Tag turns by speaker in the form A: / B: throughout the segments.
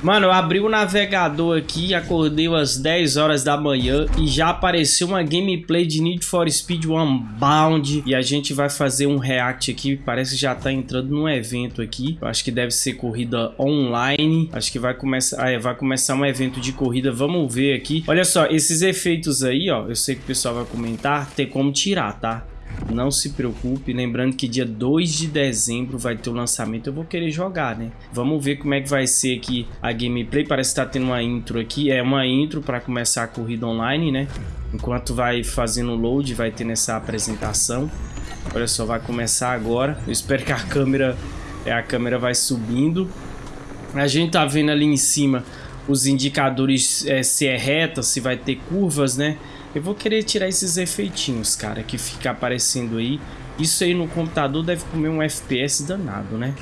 A: Mano, eu abri o navegador aqui, acordei às 10 horas da manhã e já apareceu uma gameplay de Need for Speed Unbound. E a gente vai fazer um react aqui, parece que já tá entrando num evento aqui, eu acho que deve ser corrida online, acho que vai começar, ah, é, vai começar um evento de corrida, vamos ver aqui. Olha só, esses efeitos aí, ó, eu sei que o pessoal vai comentar, tem como tirar, tá? Não se preocupe, lembrando que dia 2 de dezembro vai ter o lançamento, eu vou querer jogar, né? Vamos ver como é que vai ser aqui a gameplay, parece que tá tendo uma intro aqui, é uma intro para começar a corrida online, né? Enquanto vai fazendo o load, vai ter nessa apresentação. Olha só, vai começar agora, eu espero que a câmera, é, a câmera vai subindo. A gente tá vendo ali em cima os indicadores é, se é reta, se vai ter curvas, né? Eu vou querer tirar esses efeitinhos, cara, que fica aparecendo aí. Isso aí no computador deve comer um FPS danado, né?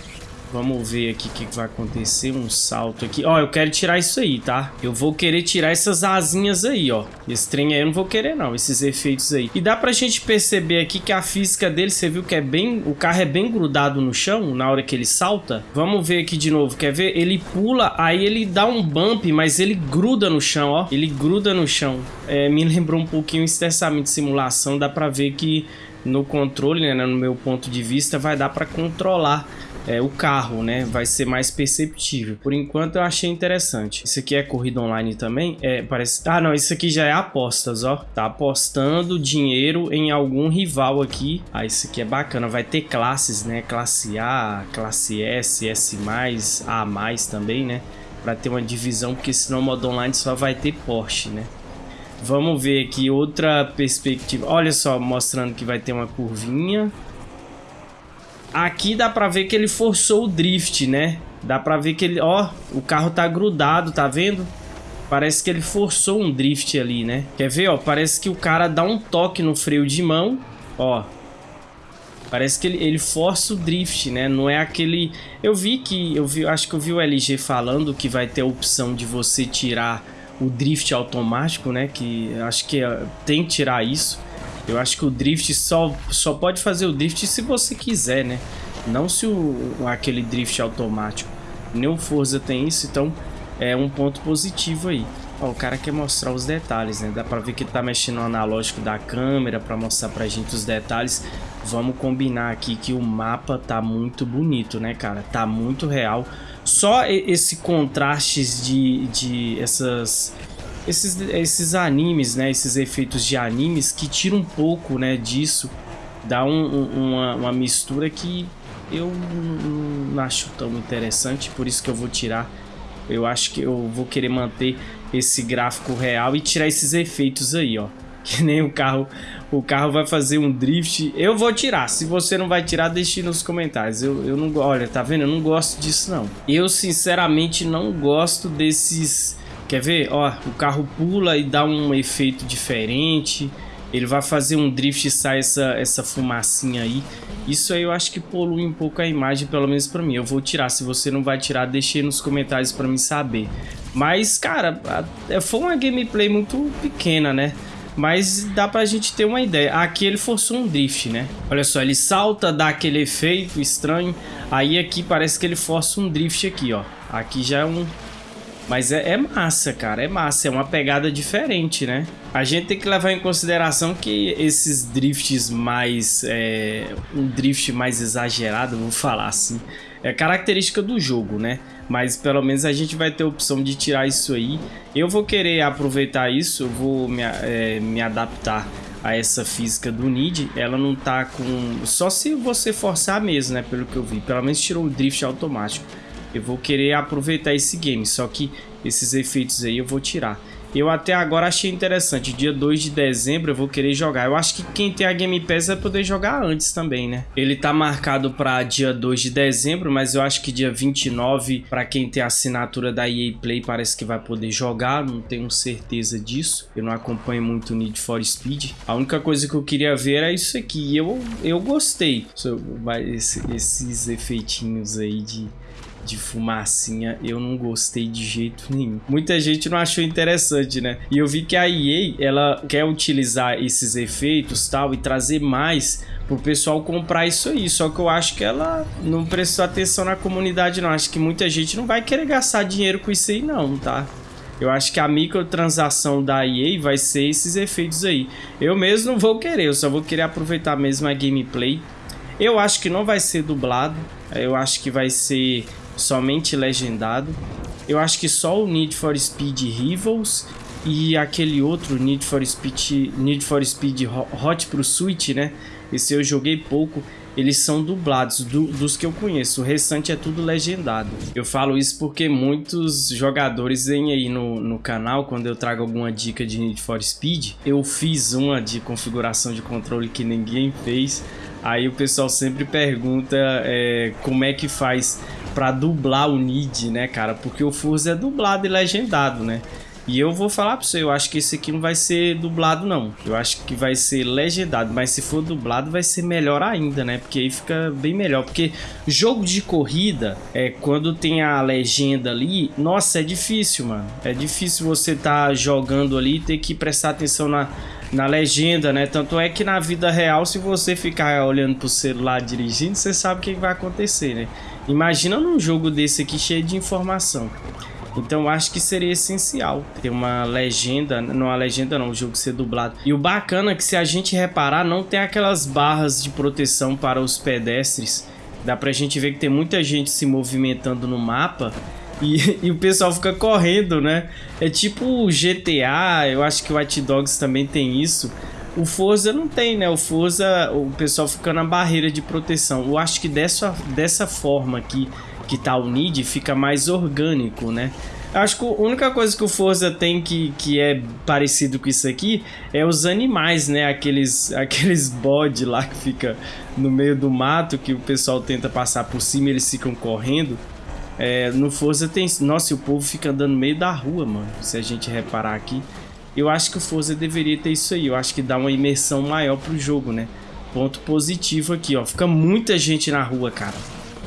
A: Vamos ver aqui o que, que, vai acontecer. Um salto aqui. Ó, eu quero tirar isso aí, tá? Eu vou querer tirar essas asinhas aí, ó. Esse trem aí eu não vou querer, não. Esses efeitos aí. E dá pra gente perceber aqui que a física dele, você viu que é bem... O carro é bem grudado no chão na hora que ele salta. Vamos ver aqui de novo. Quer ver? Ele pula, aí ele dá um bump, mas ele gruda no chão, ó. Ele gruda no chão. É, me lembrou um pouquinho o estressamento de simulação. Dá pra ver que no controle, né, no meu ponto de vista, vai dar pra controlar é, o carro, né? Vai ser mais perceptível. Por enquanto eu achei interessante. Isso aqui é corrida online também? É, parece... Ah, não, isso aqui já é apostas, ó. Tá apostando dinheiro em algum rival aqui. Ah, isso aqui é bacana. Vai ter classes, né? Classe A, classe S, S+, A+, também, né? Pra ter uma divisão, porque senão o modo online só vai ter Porsche, né? Vamos ver aqui outra perspectiva. Olha só, mostrando que vai ter uma curvinha. Aqui dá pra ver que ele forçou o drift, né? Dá pra ver que ele... Ó, o carro tá grudado, tá vendo? Parece que ele forçou um drift ali, né? Quer ver, ó? Parece que o cara dá um toque no freio de mão, ó. Parece que ele, ele força o drift, né? Não é aquele... Eu vi que... Eu vi, acho que eu vi o LG falando que vai ter a opção de você tirar o drift automático, né? Que acho que é, tem que tirar isso. Eu acho que o drift só, só pode fazer o drift se você quiser, né? Não se o, aquele drift automático. Nem o Forza tem isso, então é um ponto positivo aí. Ó, o cara quer mostrar os detalhes, né? Dá pra ver que ele tá mexendo no analógico da câmera pra mostrar pra gente os detalhes. Vamos combinar aqui que o mapa tá muito bonito, né, cara? Tá muito real. Só esse contrastes de, de essas esses, esses animes, né, esses efeitos de animes que tiram um pouco, né, disso, dá um, um, uma, uma mistura que eu não acho tão interessante, por isso que eu vou tirar. Eu acho que eu vou querer manter esse gráfico real e tirar esses efeitos aí, ó. Que nem o carro, o carro vai fazer um drift. Eu vou tirar. Se você não vai tirar, deixe nos comentários. Eu, eu não, olha, tá vendo? Eu não gosto disso não. Eu sinceramente não gosto desses Quer ver? Ó, o carro pula e dá um efeito diferente. Ele vai fazer um drift e sai essa, essa fumacinha aí. Isso aí eu acho que polui um pouco a imagem, pelo menos pra mim. Eu vou tirar. Se você não vai tirar, deixe nos comentários pra mim saber. Mas, cara, é, foi uma gameplay muito pequena, né? Mas dá pra gente ter uma ideia. Aqui ele forçou um drift, né? Olha só, ele salta, dá aquele efeito estranho. Aí aqui parece que ele força um drift aqui, ó. Aqui já é um, mas é, é, massa, cara, é massa, é uma pegada diferente, né? A gente tem que levar em consideração que esses drifts mais... É, um drift mais exagerado, vou falar assim, é característica do jogo, né? Mas pelo menos a gente vai ter a opção de tirar isso aí. Eu vou querer aproveitar isso, eu vou me, é, me adaptar a essa física do Nid, ela não tá com... Só se você forçar mesmo, né? Pelo que eu vi. Pelo menos tirou o drift automático eu vou querer aproveitar esse game, só que esses efeitos aí eu vou tirar. Eu até agora achei interessante, dia 2 de dezembro eu vou querer jogar. Eu acho que quem tem a Game Pass vai poder jogar antes também, né? Ele tá marcado para dia 2 de dezembro, mas eu acho que dia 29, para quem tem a assinatura da EA Play, parece que vai poder jogar, não tenho certeza disso. Eu não acompanho muito o Need for Speed. A única coisa que eu queria ver era isso aqui, eu, eu gostei. Esses efeitinhos aí de de fumacinha, eu não gostei de jeito nenhum. Muita gente não achou interessante, né? E eu vi que a EA, ela quer utilizar esses efeitos tal e trazer mais pro pessoal comprar isso aí. Só que eu acho que ela não prestou atenção na comunidade, não. Acho que muita gente não vai querer gastar dinheiro com isso aí, não, tá? Eu acho que a microtransação da EA vai ser esses efeitos aí. Eu mesmo não vou querer, eu só vou querer aproveitar mesmo a gameplay. Eu acho que não vai ser dublado, eu acho que vai ser somente legendado. Eu acho que só o Need for Speed Rivals e aquele outro Need for Speed, Need for Speed Hot Pursuit, né? Esse eu joguei pouco eles são dublados do, dos que eu conheço. O restante é tudo legendado. Eu falo isso porque muitos jogadores vêm aí no, no canal, quando eu trago alguma dica de Need for Speed, eu fiz uma de configuração de controle que ninguém fez. Aí o pessoal sempre pergunta é, como é que faz para dublar o Need, né, cara? Porque o Forza é dublado e legendado, né? E eu vou falar pra você, eu acho que esse aqui não vai ser dublado não. Eu acho que vai ser legendado, mas se for dublado vai ser melhor ainda, né? Porque aí fica bem melhor. Porque jogo de corrida, é quando tem a legenda ali, nossa, é difícil, mano. É difícil você tá jogando ali e ter que prestar atenção na, na legenda, né? Tanto é que na vida real, se você ficar olhando pro celular dirigindo, você sabe o que vai acontecer, né? Imagina num jogo desse aqui cheio de informação. Então acho que seria essencial ter uma legenda, não a legenda não, o jogo ser dublado. E o bacana é que se a gente reparar, não tem aquelas barras de proteção para os pedestres. Dá pra gente ver que tem muita gente se movimentando no mapa e, e, o pessoal fica correndo, né? É tipo o GTA, eu acho que o White Dogs também tem isso. O Forza não tem, né? O Forza, o pessoal fica na barreira de proteção. Eu acho que dessa, dessa forma aqui, que tá o Nid fica mais orgânico, né? Acho que a única coisa que o Forza tem que, que é parecido com isso aqui é os animais, né? Aqueles, aqueles bode lá que fica no meio do mato que o pessoal tenta passar por cima eles ficam correndo. É, no Forza tem... Nossa, o povo fica andando no meio da rua, mano. Se a gente reparar aqui. Eu acho que o Forza deveria ter isso aí. Eu acho que dá uma imersão maior pro jogo, né? Ponto positivo aqui, ó. Fica muita gente na rua, cara.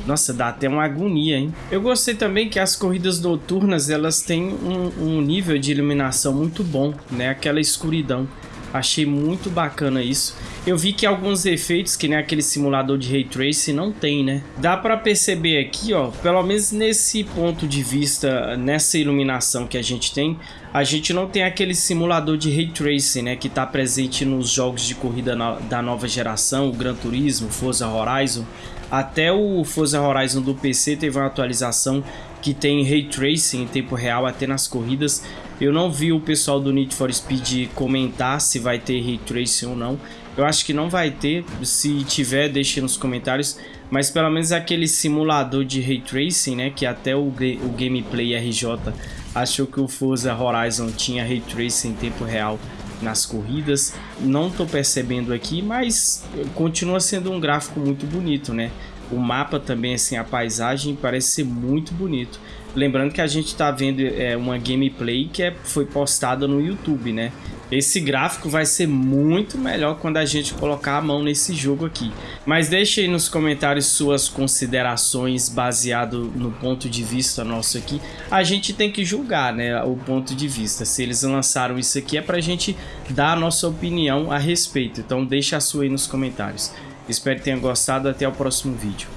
A: Nossa, dá até uma agonia, hein? Eu gostei também que as corridas noturnas, elas têm um, um nível de iluminação muito bom, né? Aquela escuridão. Achei muito bacana isso. Eu vi que alguns efeitos, que nem aquele simulador de Ray Tracing, não tem, né? Dá pra perceber aqui, ó, pelo menos nesse ponto de vista, nessa iluminação que a gente tem, a gente não tem aquele simulador de Ray Tracing, né? Que tá presente nos jogos de corrida da nova geração, o Gran Turismo, Forza Horizon. Até o Forza Horizon do PC teve uma atualização que tem Ray Tracing em tempo real até nas corridas. Eu não vi o pessoal do Need for Speed comentar se vai ter Ray Tracing ou não. Eu acho que não vai ter, se tiver deixe nos comentários. Mas pelo menos aquele simulador de Ray Tracing, né, que até o, o Gameplay RJ achou que o Forza Horizon tinha Ray Tracing em tempo real nas corridas. Não estou percebendo aqui, mas continua sendo um gráfico muito bonito, né? O mapa também, assim, a paisagem parece ser muito bonito. Lembrando que a gente está vendo é, uma gameplay que é, foi postada no YouTube, né? Esse gráfico vai ser muito melhor quando a gente colocar a mão nesse jogo aqui. Mas deixe aí nos comentários suas considerações baseado no ponto de vista nosso aqui. A gente tem que julgar, né, o ponto de vista. Se eles lançaram isso aqui é pra gente dar a nossa opinião a respeito. Então deixa a sua aí nos comentários. Espero que tenha gostado. Até o próximo vídeo.